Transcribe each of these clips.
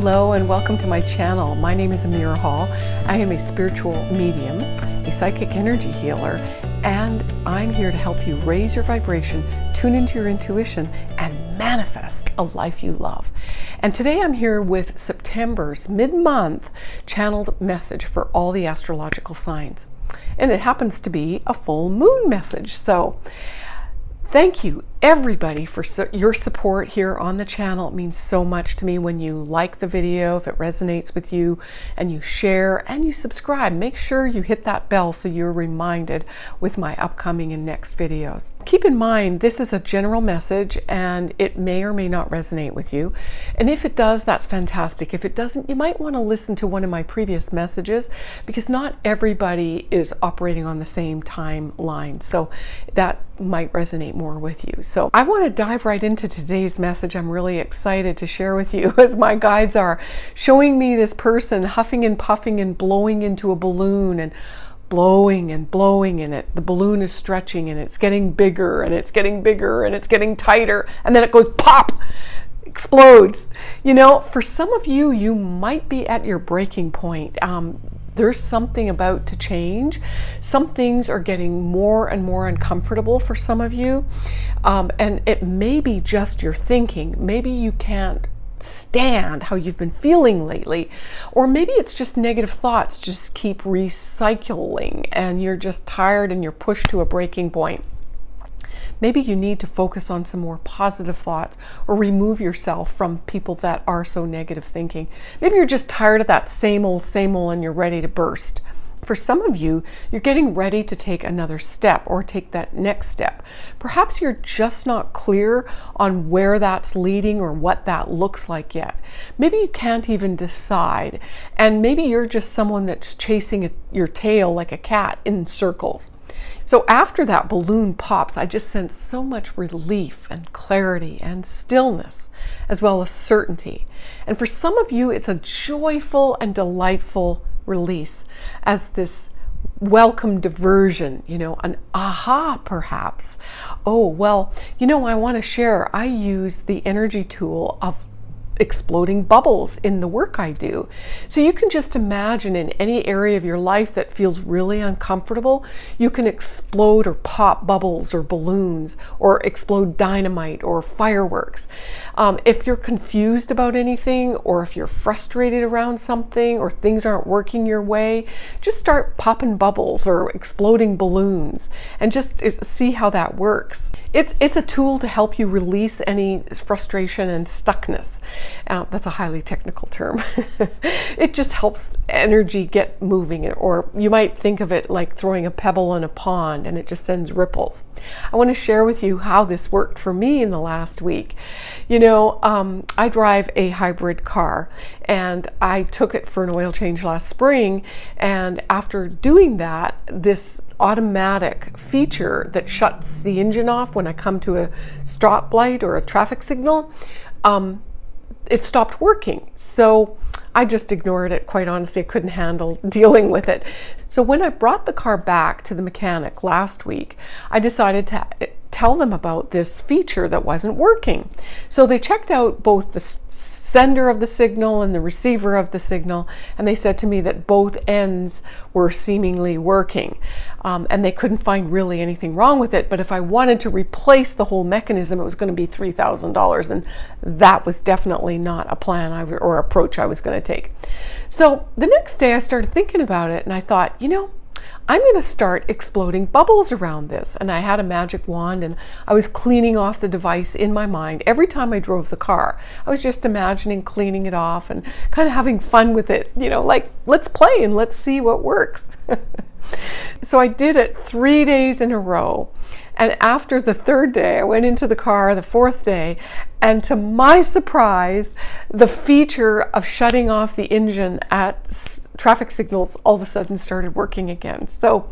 Hello and welcome to my channel. My name is Amira Hall. I am a spiritual medium, a psychic energy healer, and I'm here to help you raise your vibration, tune into your intuition, and manifest a life you love. And today I'm here with September's mid-month channeled message for all the astrological signs. And it happens to be a full moon message. So Thank you everybody for su your support here on the channel. It means so much to me when you like the video, if it resonates with you, and you share and you subscribe. Make sure you hit that bell so you're reminded with my upcoming and next videos. Keep in mind, this is a general message and it may or may not resonate with you. And if it does, that's fantastic. If it doesn't, you might want to listen to one of my previous messages because not everybody is operating on the same timeline. So that might resonate more with you. So I want to dive right into today's message. I'm really excited to share with you as my guides are showing me this person huffing and puffing and blowing into a balloon and blowing and blowing and it. The balloon is stretching and it's getting bigger and it's getting bigger and it's getting tighter and then it goes pop explodes. You know for some of you you might be at your breaking point. Um, there's something about to change. Some things are getting more and more uncomfortable for some of you. Um, and it may be just your thinking. Maybe you can't stand how you've been feeling lately. Or maybe it's just negative thoughts just keep recycling and you're just tired and you're pushed to a breaking point. Maybe you need to focus on some more positive thoughts or remove yourself from people that are so negative thinking. Maybe you're just tired of that same old, same old, and you're ready to burst. For some of you, you're getting ready to take another step or take that next step. Perhaps you're just not clear on where that's leading or what that looks like yet. Maybe you can't even decide. And maybe you're just someone that's chasing your tail like a cat in circles. So after that balloon pops, I just sense so much relief and clarity and stillness, as well as certainty. And for some of you, it's a joyful and delightful release as this welcome diversion, you know, an aha perhaps. Oh, well, you know, I want to share, I use the energy tool of exploding bubbles in the work I do. So you can just imagine in any area of your life that feels really uncomfortable, you can explode or pop bubbles or balloons or explode dynamite or fireworks. Um, if you're confused about anything or if you're frustrated around something or things aren't working your way, just start popping bubbles or exploding balloons and just see how that works. It's, it's a tool to help you release any frustration and stuckness. Uh, that's a highly technical term. it just helps energy get moving, or you might think of it like throwing a pebble in a pond and it just sends ripples. I want to share with you how this worked for me in the last week. You know, um, I drive a hybrid car and I took it for an oil change last spring. And after doing that, this automatic feature that shuts the engine off when I come to a stop light or a traffic signal, um, it stopped working. So I just ignored it, quite honestly. I couldn't handle dealing with it. So when I brought the car back to the mechanic last week, I decided to tell them about this feature that wasn't working. So they checked out both the sender of the signal and the receiver of the signal, and they said to me that both ends were seemingly working. Um, and they couldn't find really anything wrong with it, but if I wanted to replace the whole mechanism, it was going to be $3,000, and that was definitely not a plan I, or approach I was going to take. So the next day I started thinking about it, and I thought, you know, I'm going to start exploding bubbles around this. And I had a magic wand and I was cleaning off the device in my mind every time I drove the car. I was just imagining cleaning it off and kind of having fun with it, you know, like let's play and let's see what works. so I did it three days in a row. And after the third day, I went into the car the fourth day, and to my surprise, the feature of shutting off the engine at traffic signals all of a sudden started working again. So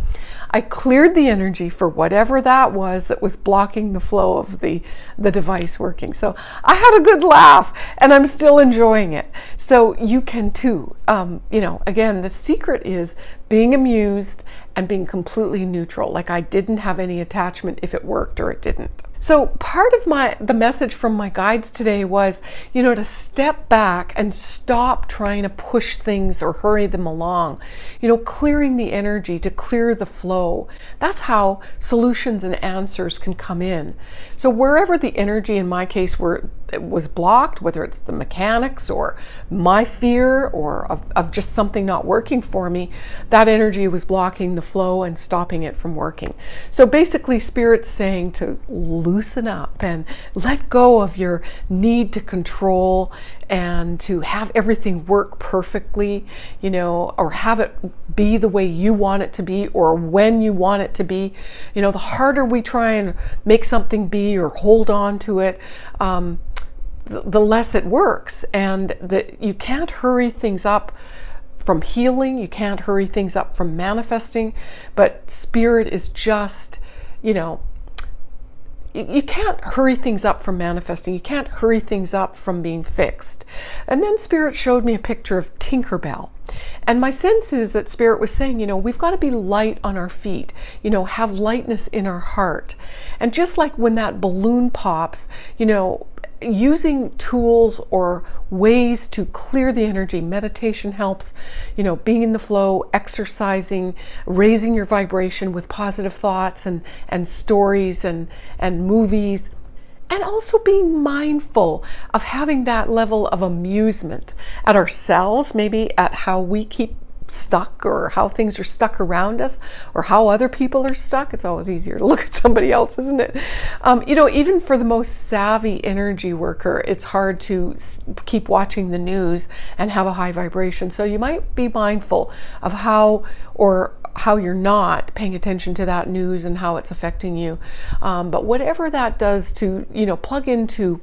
I cleared the energy for whatever that was that was blocking the flow of the, the device working. So I had a good laugh and I'm still enjoying it. So you can too. Um, you know, again, the secret is being amused and being completely neutral. Like I didn't have any attachment if it worked or it didn't. So part of my the message from my guides today was, you know, to step back and stop trying to push things or hurry them along. You know, clearing the energy to clear the flow. That's how solutions and answers can come in. So wherever the energy in my case were was blocked, whether it's the mechanics or my fear or of, of just something not working for me, that energy was blocking the flow and stopping it from working. So basically spirit's saying to loosen up and let go of your need to control and to have everything work perfectly, you know, or have it be the way you want it to be or when you want it to be. You know, the harder we try and make something be or hold on to it, um, the less it works. And that you can't hurry things up from healing, you can't hurry things up from manifesting, but spirit is just, you know, you can't hurry things up from manifesting. You can't hurry things up from being fixed. And then Spirit showed me a picture of Tinkerbell. And my sense is that Spirit was saying, you know, we've got to be light on our feet, you know, have lightness in our heart. And just like when that balloon pops, you know, using tools or ways to clear the energy. Meditation helps you know being in the flow exercising raising your vibration with positive thoughts and and stories and and movies. And also being mindful of having that level of amusement at ourselves maybe at how we keep stuck or how things are stuck around us or how other people are stuck. It's always easier to look at somebody else, isn't it? Um, you know, even for the most savvy energy worker, it's hard to keep watching the news and have a high vibration. So you might be mindful of how or how you're not paying attention to that news and how it's affecting you. Um, but whatever that does to, you know, plug into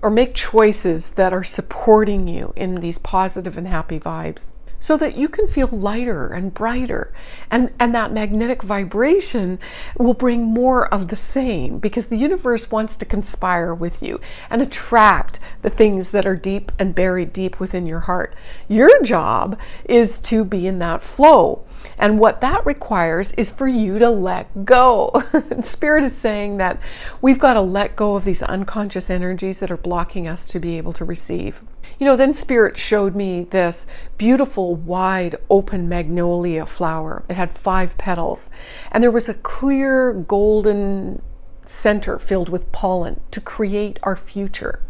or make choices that are supporting you in these positive and happy vibes so that you can feel lighter and brighter. And, and that magnetic vibration will bring more of the same because the universe wants to conspire with you and attract the things that are deep and buried deep within your heart. Your job is to be in that flow. And what that requires is for you to let go. Spirit is saying that we've got to let go of these unconscious energies that are blocking us to be able to receive. You know, then Spirit showed me this beautiful, wide, open magnolia flower. It had five petals, and there was a clear golden center filled with pollen to create our future.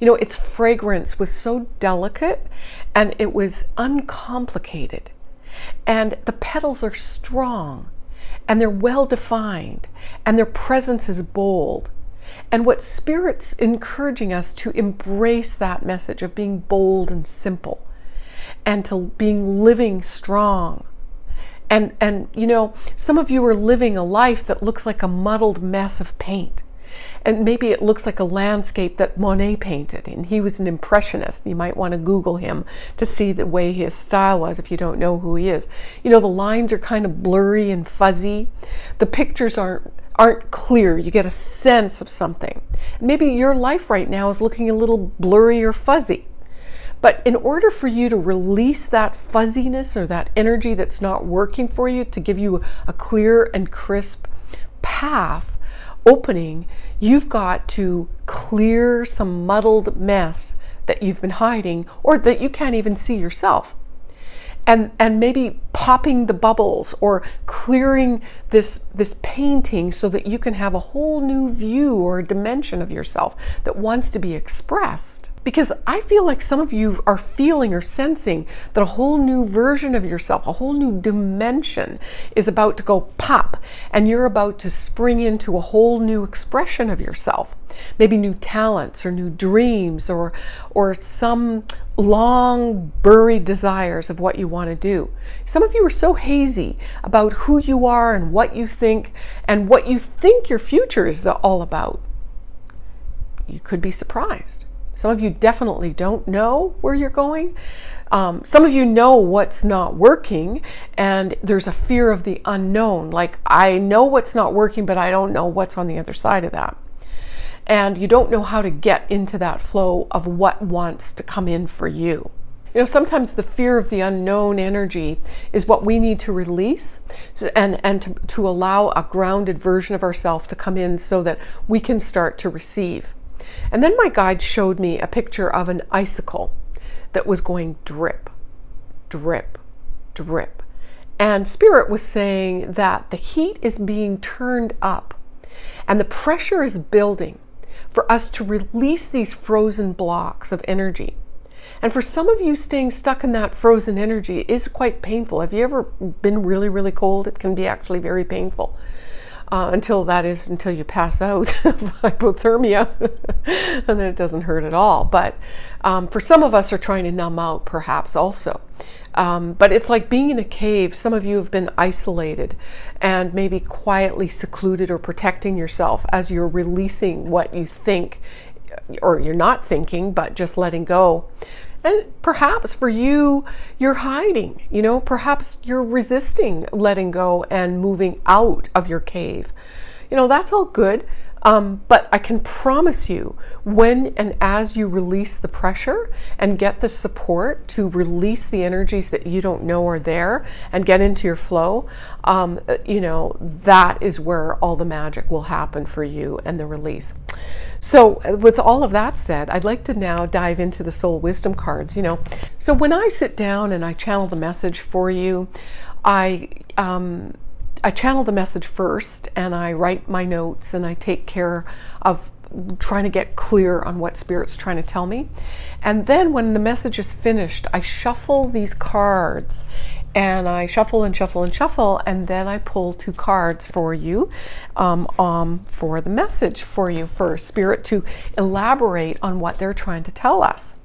You know, its fragrance was so delicate and it was uncomplicated. And the petals are strong and they're well defined and their presence is bold. And what Spirit's encouraging us to embrace that message of being bold and simple and to being living strong. And, and you know, some of you are living a life that looks like a muddled mess of paint. And maybe it looks like a landscape that Monet painted, and he was an impressionist. You might want to Google him to see the way his style was if you don't know who he is. You know, the lines are kind of blurry and fuzzy. The pictures aren't aren't clear. You get a sense of something. Maybe your life right now is looking a little blurry or fuzzy. But in order for you to release that fuzziness or that energy that's not working for you to give you a clear and crisp path, opening, you've got to clear some muddled mess that you've been hiding or that you can't even see yourself. And, and maybe popping the bubbles or clearing this, this painting so that you can have a whole new view or dimension of yourself that wants to be expressed. Because I feel like some of you are feeling or sensing that a whole new version of yourself, a whole new dimension is about to go pop and you're about to spring into a whole new expression of yourself. Maybe new talents or new dreams or, or some long buried desires of what you want to do. Some of you are so hazy about who you are and what you think and what you think your future is all about. You could be surprised. Some of you definitely don't know where you're going. Um, some of you know what's not working, and there's a fear of the unknown. Like, I know what's not working, but I don't know what's on the other side of that. And you don't know how to get into that flow of what wants to come in for you. You know, sometimes the fear of the unknown energy is what we need to release and, and to, to allow a grounded version of ourselves to come in so that we can start to receive. And then my guide showed me a picture of an icicle that was going drip, drip, drip. And Spirit was saying that the heat is being turned up and the pressure is building for us to release these frozen blocks of energy. And for some of you, staying stuck in that frozen energy is quite painful. Have you ever been really, really cold? It can be actually very painful. Uh, until that is until you pass out of hypothermia and then it doesn't hurt at all but um, for some of us are trying to numb out perhaps also um, but it's like being in a cave. Some of you have been isolated and maybe quietly secluded or protecting yourself as you're releasing what you think or you're not thinking, but just letting go. And perhaps for you, you're hiding, you know, perhaps you're resisting letting go and moving out of your cave. You know, that's all good. Um, but I can promise you, when and as you release the pressure and get the support to release the energies that you don't know are there and get into your flow, um, you know, that is where all the magic will happen for you and the release. So, with all of that said, I'd like to now dive into the soul wisdom cards. You know, so when I sit down and I channel the message for you, I um, I channel the message first and I write my notes and I take care of trying to get clear on what spirit's trying to tell me. And then when the message is finished, I shuffle these cards and I shuffle and shuffle and shuffle, and then I pull two cards for you um, um, for the message for you, for Spirit to elaborate on what they're trying to tell us.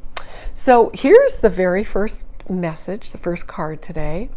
So here's the very first message, the first card today.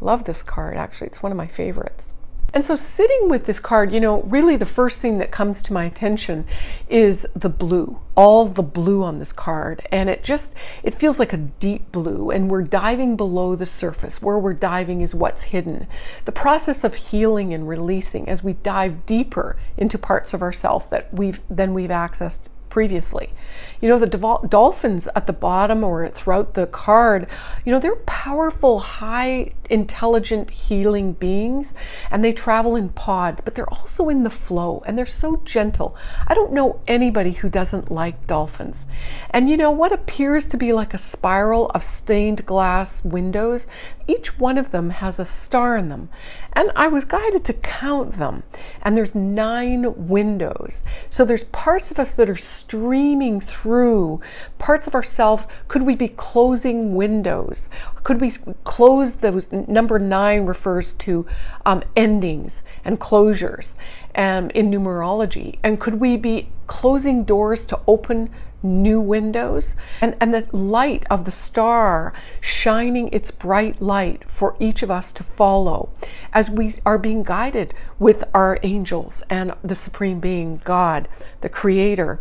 Love this card, actually. It's one of my favorites. And so sitting with this card, you know, really the first thing that comes to my attention is the blue, all the blue on this card. And it just, it feels like a deep blue and we're diving below the surface. Where we're diving is what's hidden. The process of healing and releasing as we dive deeper into parts of ourself that we've, then we've accessed previously. You know, the dolphins at the bottom or throughout the card, you know, they're powerful, high intelligent, healing beings, and they travel in pods, but they're also in the flow and they're so gentle. I don't know anybody who doesn't like dolphins. And you know, what appears to be like a spiral of stained glass windows, each one of them has a star in them. And I was guided to count them, and there's nine windows. So there's parts of us that are streaming through parts of ourselves. Could we be closing windows? Could we close those? Number nine refers to um, endings and closures um, in numerology. And could we be closing doors to open new windows and, and the light of the star shining its bright light for each of us to follow as we are being guided with our angels and the supreme being God, the creator.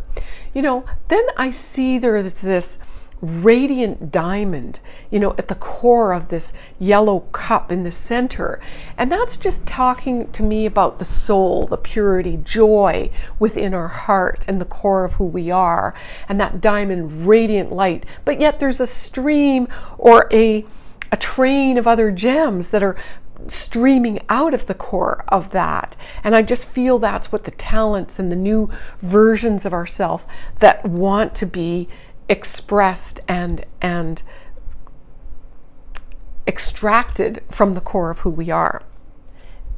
You know, then I see there is this radiant diamond, you know, at the core of this yellow cup in the center. And that's just talking to me about the soul, the purity, joy within our heart and the core of who we are, and that diamond radiant light. But yet there's a stream or a a train of other gems that are streaming out of the core of that. And I just feel that's what the talents and the new versions of ourself that want to be expressed and and extracted from the core of who we are.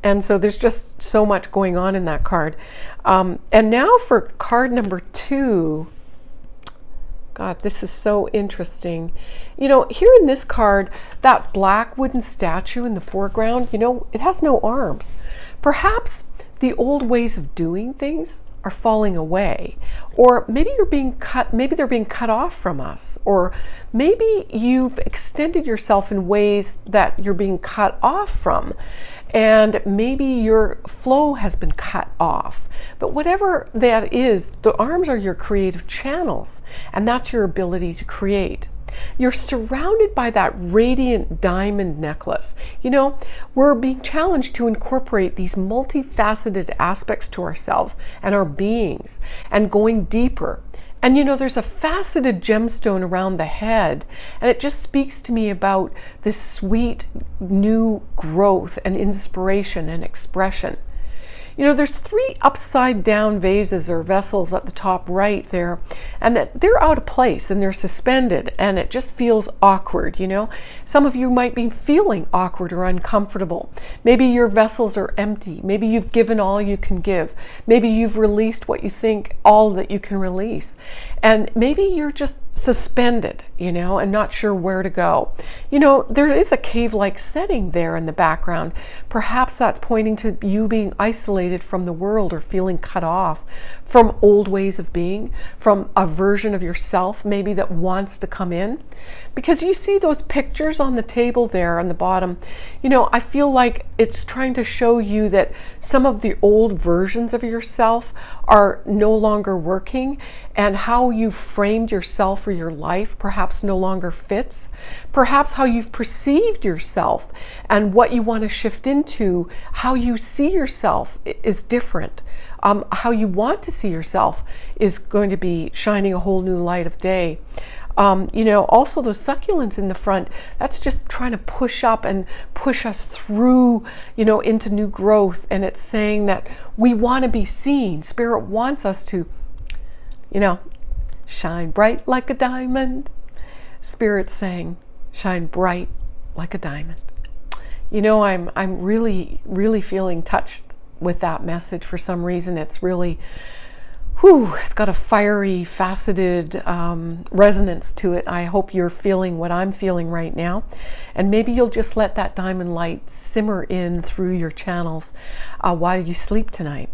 And so there's just so much going on in that card. Um, and now for card number two. God, this is so interesting. You know, here in this card, that black wooden statue in the foreground, you know, it has no arms. Perhaps the old ways of doing things are falling away or maybe you're being cut maybe they're being cut off from us or maybe you've extended yourself in ways that you're being cut off from and maybe your flow has been cut off. But whatever that is the arms are your creative channels and that's your ability to create you're surrounded by that radiant diamond necklace. You know, we're being challenged to incorporate these multifaceted aspects to ourselves and our beings and going deeper And you know, there's a faceted gemstone around the head, and it just speaks to me about this sweet new growth and inspiration and expression. You know, there's three upside down vases or vessels at the top right there, and that they're out of place and they're suspended, and it just feels awkward, you know. Some of you might be feeling awkward or uncomfortable. Maybe your vessels are empty. Maybe you've given all you can give. Maybe you've released what you think all that you can release. And maybe you're just suspended, you know, and not sure where to go. You know, there is a cave like setting there in the background. Perhaps that's pointing to you being isolated from the world or feeling cut off from old ways of being, from a version of yourself maybe that wants to come in. Because you see those pictures on the table there on the bottom, you know, I feel like it's trying to show you that some of the old versions of yourself are no longer working and how you framed yourself for your life perhaps no longer fits. Perhaps how you've perceived yourself and what you want to shift into, how you see yourself is different um, how you want to see yourself is going to be shining a whole new light of day. Um, you know, also those succulents in the front, that's just trying to push up and push us through, you know, into new growth. And it's saying that we want to be seen. Spirit wants us to, you know, shine bright like a diamond. Spirit saying, shine bright like a diamond. You know, I'm, I'm really, really feeling touched with that message for some reason. It's really, whew, it's got a fiery, faceted um, resonance to it. I hope you're feeling what I'm feeling right now. And maybe you'll just let that diamond light simmer in through your channels uh, while you sleep tonight.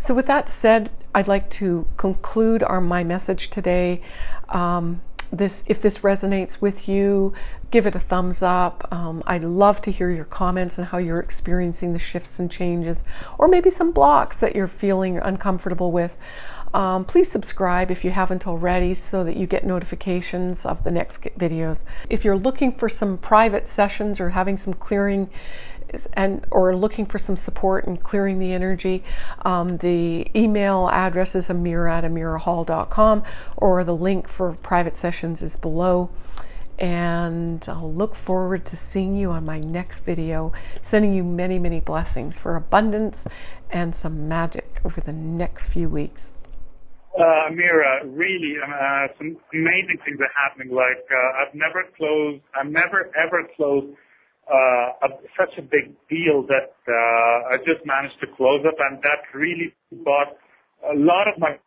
So with that said, I'd like to conclude our my message today. Um, this if this resonates with you give it a thumbs up. Um, i'd love to hear your comments and how you're experiencing the shifts and changes or maybe some blocks that you're feeling uncomfortable with. Um, please subscribe if you haven't already so that you get notifications of the next videos. If you're looking for some private sessions or having some clearing and or looking for some support and clearing the energy, um, the email address is amira at amirahall.com or the link for private sessions is below. And I'll look forward to seeing you on my next video, sending you many, many blessings for abundance and some magic over the next few weeks. Uh, Amira, really, uh, some amazing things are happening. Like, uh, I've never closed, I've never ever closed such a big deal that uh, I just managed to close up, and that really brought a lot of my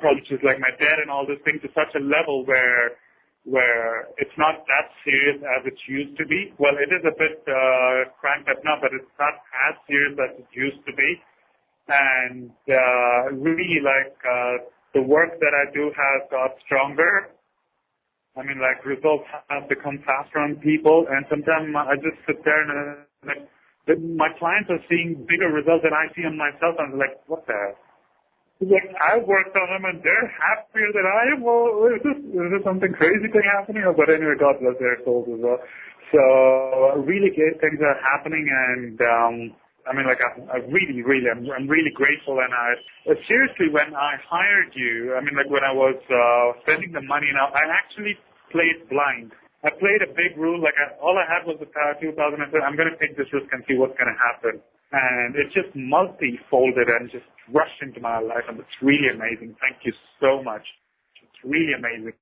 problems, like my debt and all those things, to such a level where where it's not that serious as it used to be. Well, it is a bit uh, cranked up now, but it's not as serious as it used to be. And uh, really, like uh, the work that I do has got stronger I mean, like results have become faster on people, and sometimes I just sit there and uh, like my clients are seeing bigger results than I see on myself. And I'm like, what the hell? Like I worked on them and they're happier than I am. Well, is this is this something crazy thing happening? But anyway, God bless their souls as well. So really great things are happening, and um, I mean, like, I, I really, really, I'm, I'm really grateful. And I, uh, seriously, when I hired you, I mean, like, when I was uh, spending the money now, I actually played blind. I played a big rule, like, I, all I had was the power 2000. I said, I'm going to take this risk and see what's going to happen. And it just multi-folded and just rushed into my life, and it's really amazing. Thank you so much. It's really amazing.